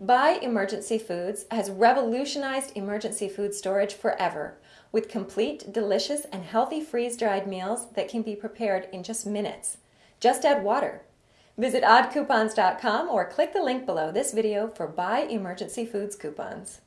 Buy Emergency Foods has revolutionized emergency food storage forever with complete, delicious, and healthy freeze dried meals that can be prepared in just minutes. Just add water. Visit oddcoupons.com or click the link below this video for Buy Emergency Foods coupons.